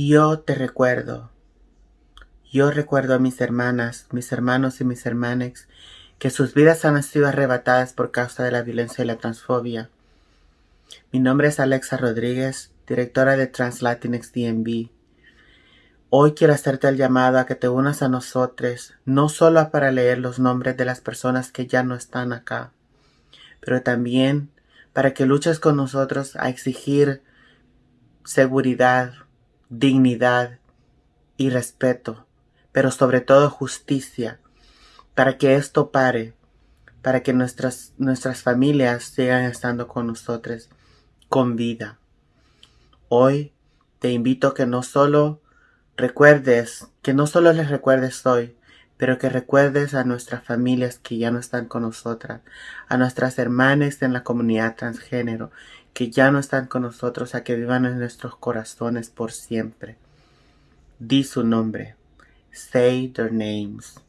Yo te recuerdo. Yo recuerdo a mis hermanas, mis hermanos y mis hermanas que sus vidas han sido arrebatadas por causa de la violencia y la transfobia. Mi nombre es Alexa Rodríguez, directora de Translatinx DMV. Hoy quiero hacerte el llamado a que te unas a nosotros, no solo para leer los nombres de las personas que ya no están acá, pero también para que luches con nosotros a exigir seguridad, dignidad y respeto, pero sobre todo justicia, para que esto pare, para que nuestras, nuestras familias sigan estando con nosotros con vida. Hoy te invito que no solo recuerdes, que no solo les recuerdes hoy, pero que recuerdes a nuestras familias que ya no están con nosotras, a nuestras hermanas en la comunidad transgénero que ya no están con nosotros, a que vivan en nuestros corazones por siempre. Di su nombre. Say their names.